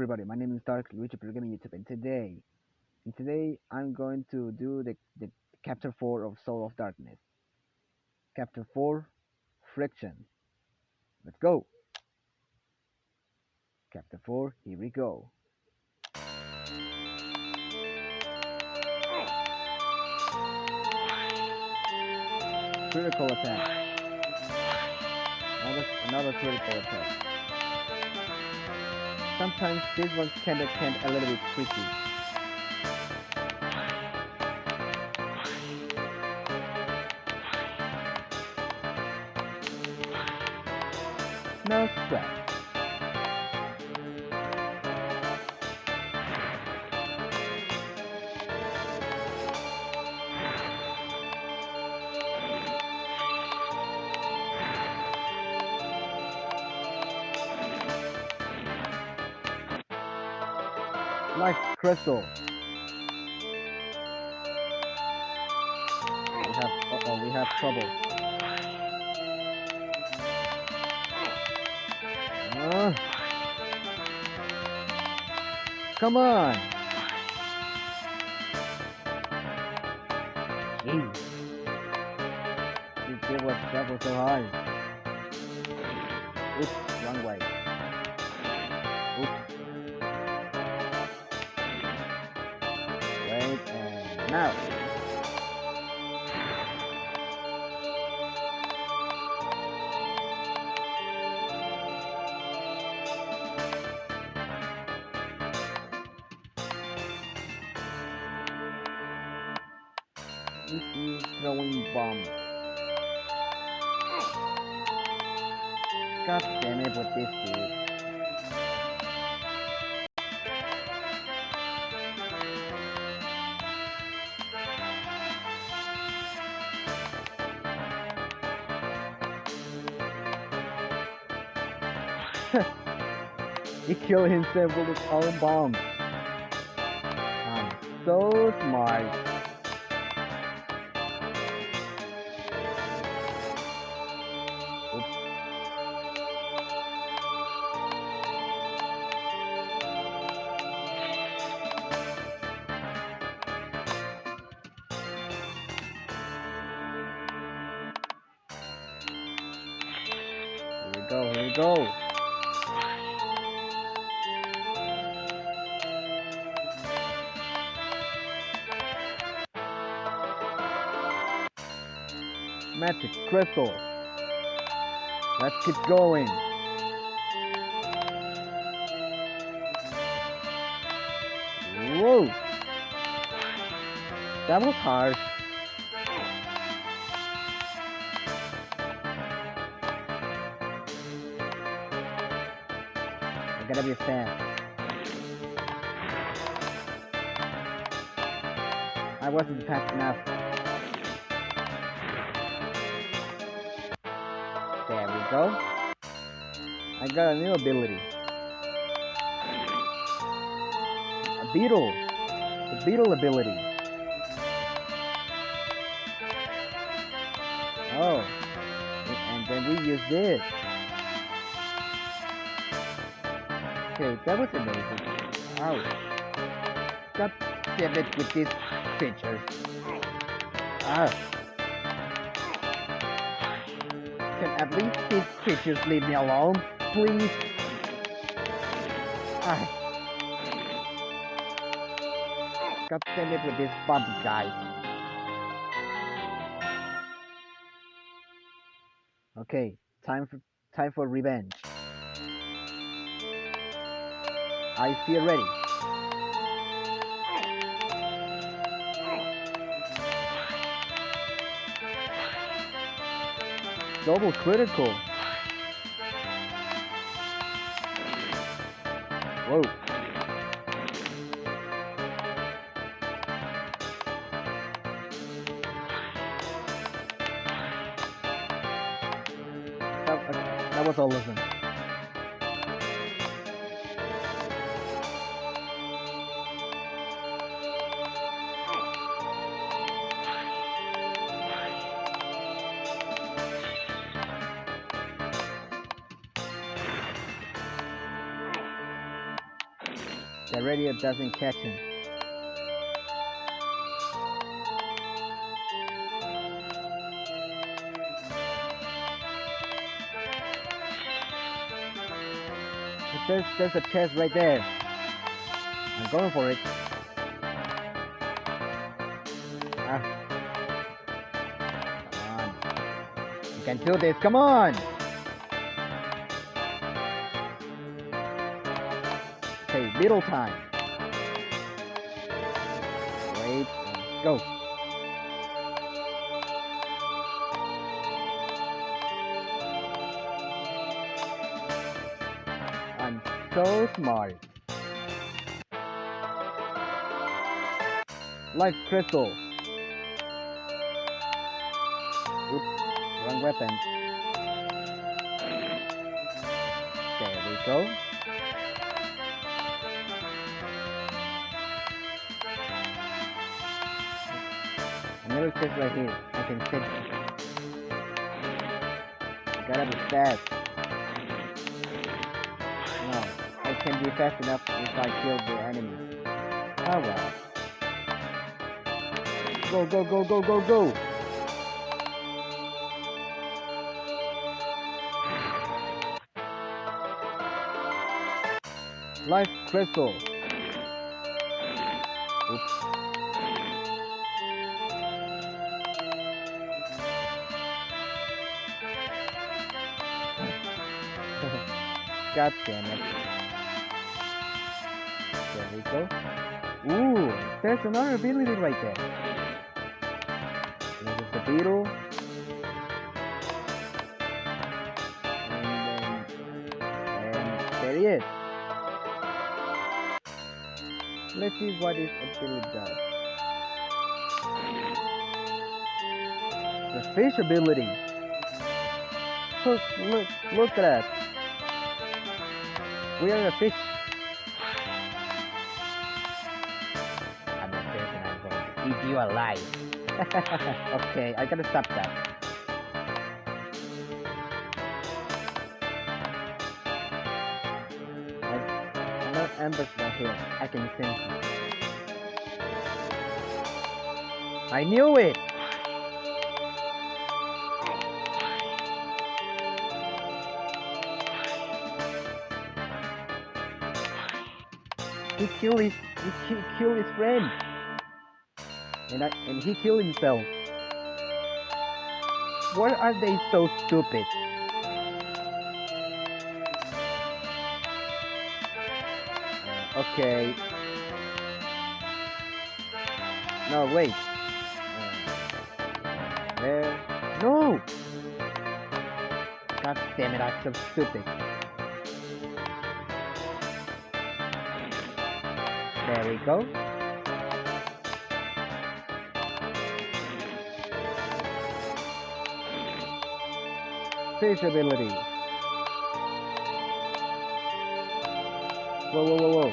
Everybody, my name is Dark Luigi Pro Gaming YouTube and today and today I'm going to do the, the chapter 4 of Soul of Darkness. Chapter 4 Friction. Let's go! Chapter 4, here we go. Critical attack. Another, another critical attack. Sometimes this one can get a little bit tricky. No sweat. Life crystal. We have uh oh, we have trouble. Uh, come on. Jeez. It was that was so hard. Oops, wrong way. Oops. Now. This is throwing bomb. God damn it with this dude. he killed himself with his own bomb. I'm so smart. Go, here we go. Magic crystal. Let's keep going. Whoa! That was harsh. I gotta be fast. I wasn't fast enough. Go. I got a new ability. A beetle. The beetle ability. Oh. And then we use this. Okay, that was amazing. Ouch. God damn it with these creatures. Ah. Can at least these creatures leave me alone, please? Ah. God damn it with this bump guy. Okay, time for time for revenge. I feel ready. Double critical. Whoa. That, was all of them. The radio doesn't catch him. There's, there's a chest right there. I'm going for it. Ah. Come on. You can do this, come on! Little time. Wait, go. I'm so smart. Life crystal. Oops, wrong weapon. There we go. Another chest right here. I can fit. Gotta be fast. No, I can be fast enough if I kill the enemy. Oh well. Go, go, go, go, go, go! Life crystal. Oops. God damn it. There we go. Ooh, there's another ability right there. This is the beetle. And then, and there he is. Let's see what his ability does. The fish ability. Look, look, look at that. We are a fish. I'm fish and I'm going to eat you alive. okay, I gotta stop that. Another ambush right here. I can sense it. I knew it! He killed his he killed his friend. And I and he killed himself. Why are they so stupid? Uh, okay. No, wait. Uh. No! God damn it, I'm so stupid. There we go. Fish ability. Whoa, whoa, whoa, whoa.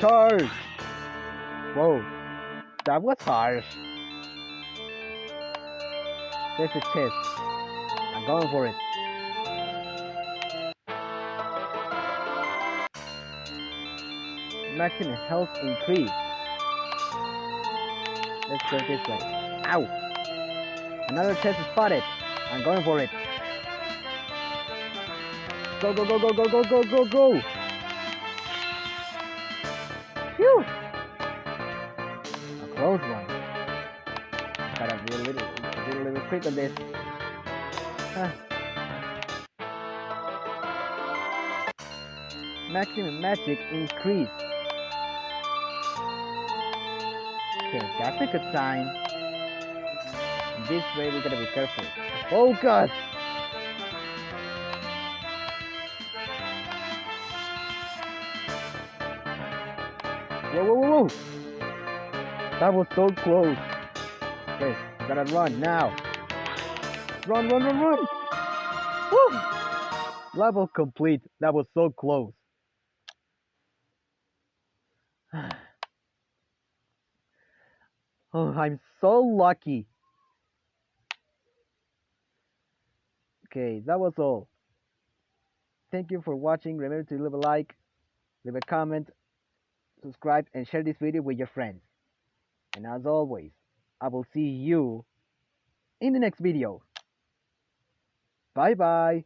Charge! Whoa, that was harsh. There's a chest. I'm going for it. Maximum health increase. Let's go this way. Ow! Another chest is spotted. I'm going for it. Go, go, go, go, go, go, go, go, go! Phew! A close one. Gotta be a little, a little quick on this. Ah. Maximum magic increase. Okay, that's a good sign. This way we gotta be careful. Focus! Whoa, whoa, whoa, whoa! That was so close. Okay, gotta run now. Run, run, run, run! Woo! Level complete. That was so close. Oh, I'm so lucky. Okay, that was all. Thank you for watching. Remember to leave a like, leave a comment, subscribe, and share this video with your friends. And as always, I will see you in the next video. Bye bye.